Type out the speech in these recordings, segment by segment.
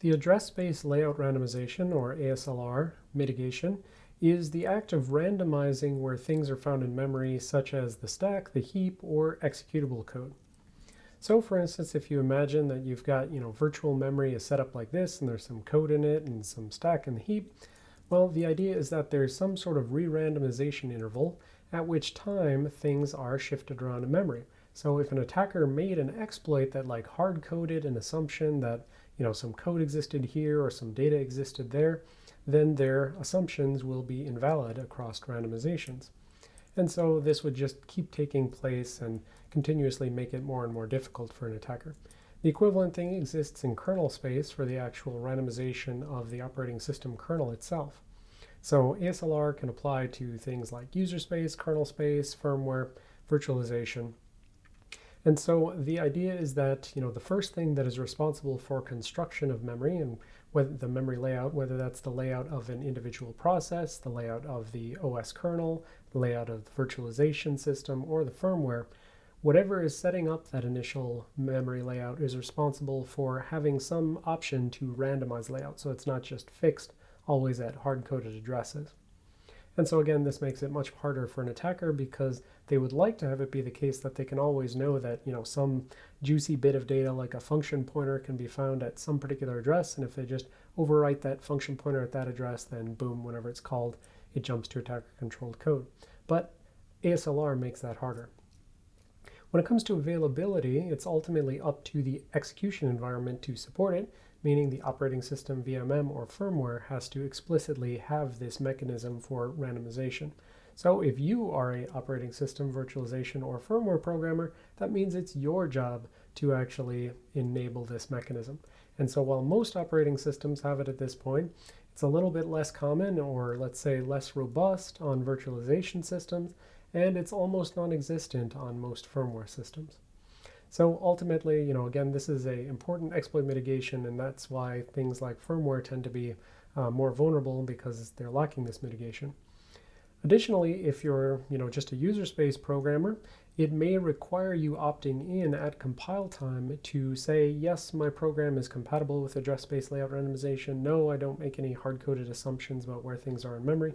The address space layout randomization, or ASLR, mitigation is the act of randomizing where things are found in memory, such as the stack, the heap, or executable code. So for instance, if you imagine that you've got, you know, virtual memory is set up like this, and there's some code in it and some stack in the heap, well, the idea is that there's some sort of re-randomization interval at which time things are shifted around in memory. So if an attacker made an exploit that like hard-coded an assumption that you know some code existed here or some data existed there, then their assumptions will be invalid across randomizations. And so this would just keep taking place and continuously make it more and more difficult for an attacker. The equivalent thing exists in kernel space for the actual randomization of the operating system kernel itself. So ASLR can apply to things like user space, kernel space, firmware, virtualization, and so the idea is that you know the first thing that is responsible for construction of memory and whether the memory layout, whether that's the layout of an individual process, the layout of the OS kernel, the layout of the virtualization system, or the firmware, whatever is setting up that initial memory layout is responsible for having some option to randomize layout. So it's not just fixed always at hard-coded addresses. And so again, this makes it much harder for an attacker because they would like to have it be the case that they can always know that, you know, some juicy bit of data like a function pointer can be found at some particular address. And if they just overwrite that function pointer at that address, then boom, whenever it's called, it jumps to attacker controlled code. But ASLR makes that harder. When it comes to availability, it's ultimately up to the execution environment to support it, meaning the operating system, VMM, or firmware has to explicitly have this mechanism for randomization. So if you are a operating system, virtualization, or firmware programmer, that means it's your job to actually enable this mechanism. And so while most operating systems have it at this point, it's a little bit less common or let's say less robust on virtualization systems, and it's almost non-existent on most firmware systems. So ultimately, you know, again, this is a important exploit mitigation, and that's why things like firmware tend to be uh, more vulnerable because they're lacking this mitigation. Additionally, if you're you know, just a user space programmer, it may require you opting in at compile time to say, yes, my program is compatible with address space layout randomization. No, I don't make any hard-coded assumptions about where things are in memory.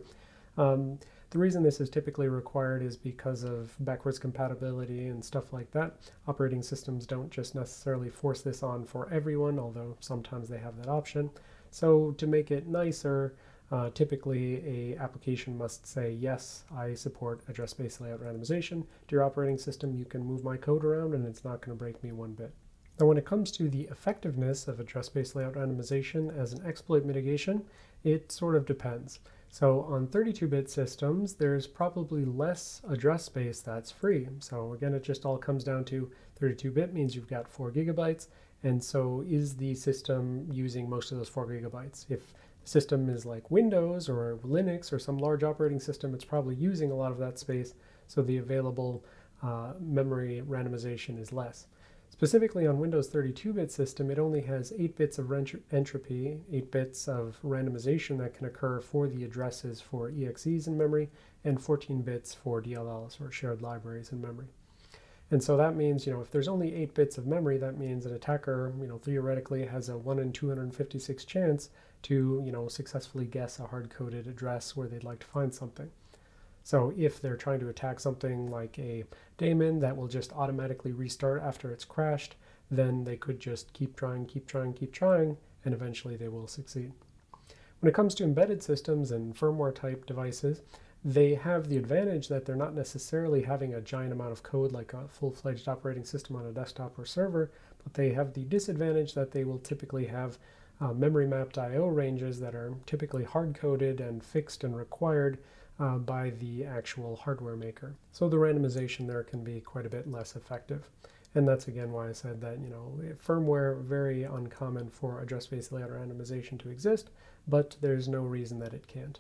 Um, the reason this is typically required is because of backwards compatibility and stuff like that. Operating systems don't just necessarily force this on for everyone, although sometimes they have that option. So to make it nicer, uh, typically, a application must say, yes, I support address space layout randomization. To your operating system, you can move my code around and it's not going to break me one bit. Now, when it comes to the effectiveness of address space layout randomization as an exploit mitigation, it sort of depends. So on 32-bit systems, there's probably less address space that's free. So again, it just all comes down to 32-bit means you've got 4 gigabytes, and so is the system using most of those 4 gigabytes? If the system is like Windows or Linux or some large operating system, it's probably using a lot of that space, so the available uh, memory randomization is less. Specifically on Windows 32-bit system, it only has 8 bits of entropy, 8 bits of randomization that can occur for the addresses for EXEs in memory, and 14 bits for DLLs or shared libraries in memory. And so that means, you know, if there's only 8 bits of memory, that means an attacker, you know, theoretically has a 1 in 256 chance to, you know, successfully guess a hard-coded address where they'd like to find something. So if they're trying to attack something like a daemon that will just automatically restart after it's crashed, then they could just keep trying, keep trying, keep trying, and eventually they will succeed. When it comes to embedded systems and firmware type devices, they have the advantage that they're not necessarily having a giant amount of code like a full-fledged operating system on a desktop or server, but they have the disadvantage that they will typically have uh, memory mapped I.O. ranges that are typically hard-coded and fixed and required uh, by the actual hardware maker. So the randomization there can be quite a bit less effective. And that's again why I said that, you know, firmware very uncommon for address-space layout randomization to exist, but there's no reason that it can't.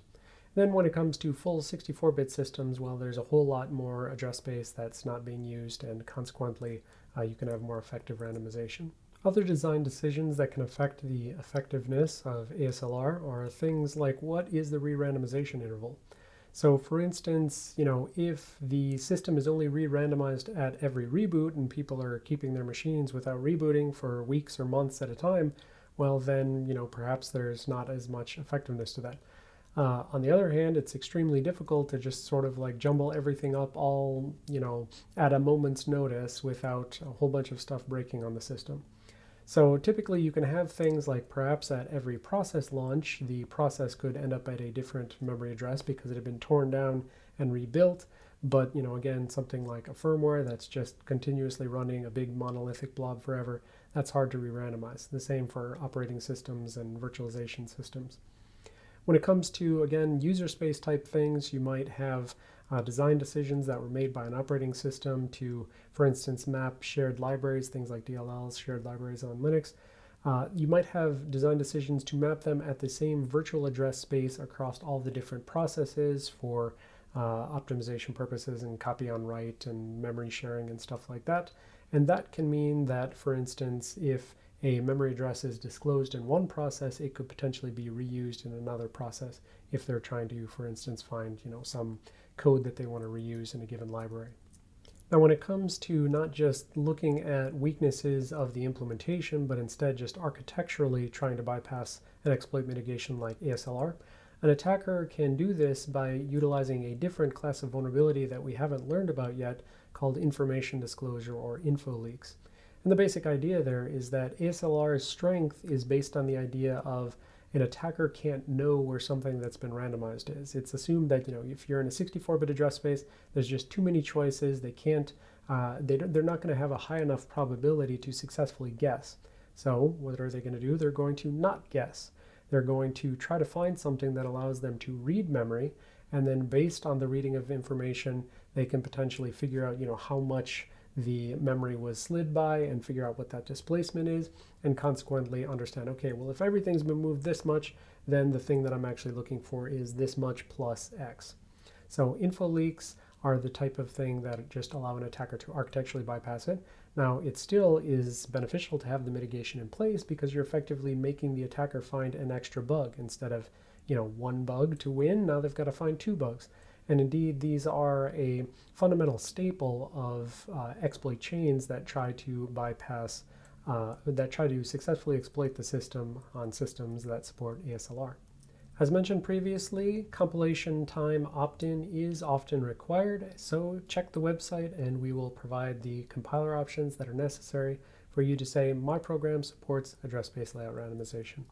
Then when it comes to full 64-bit systems, well, there's a whole lot more address space that's not being used, and consequently, uh, you can have more effective randomization. Other design decisions that can affect the effectiveness of ASLR are things like what is the re-randomization interval? So for instance, you know, if the system is only re-randomized at every reboot and people are keeping their machines without rebooting for weeks or months at a time, well then, you know, perhaps there's not as much effectiveness to that. Uh, on the other hand, it's extremely difficult to just sort of like jumble everything up all, you know, at a moment's notice without a whole bunch of stuff breaking on the system. So typically you can have things like perhaps at every process launch, the process could end up at a different memory address because it had been torn down and rebuilt. But, you know, again, something like a firmware that's just continuously running a big monolithic blob forever, that's hard to re-randomize. The same for operating systems and virtualization systems. When it comes to, again, user space type things, you might have uh, design decisions that were made by an operating system to, for instance, map shared libraries, things like DLLs, shared libraries on Linux. Uh, you might have design decisions to map them at the same virtual address space across all the different processes for uh, optimization purposes and copy on write and memory sharing and stuff like that. And that can mean that, for instance, if a memory address is disclosed in one process, it could potentially be reused in another process if they're trying to, for instance, find you know some code that they want to reuse in a given library. Now when it comes to not just looking at weaknesses of the implementation, but instead just architecturally trying to bypass an exploit mitigation like ASLR, an attacker can do this by utilizing a different class of vulnerability that we haven't learned about yet called information disclosure or info leaks. And the basic idea there is that ASLR's strength is based on the idea of an attacker can't know where something that's been randomized is. It's assumed that you know if you're in a 64-bit address space, there's just too many choices. They can't, uh, they they're not going to have a high enough probability to successfully guess. So what are they going to do? They're going to not guess. They're going to try to find something that allows them to read memory, and then based on the reading of information, they can potentially figure out you know how much the memory was slid by and figure out what that displacement is and consequently understand, okay, well, if everything's been moved this much, then the thing that I'm actually looking for is this much plus X. So info leaks are the type of thing that just allow an attacker to architecturally bypass it. Now, it still is beneficial to have the mitigation in place because you're effectively making the attacker find an extra bug instead of, you know, one bug to win. Now they've got to find two bugs. And indeed, these are a fundamental staple of uh, exploit chains that try to bypass, uh, that try to successfully exploit the system on systems that support ASLR. As mentioned previously, compilation time opt-in is often required, so check the website and we will provide the compiler options that are necessary for you to say, my program supports address space layout randomization.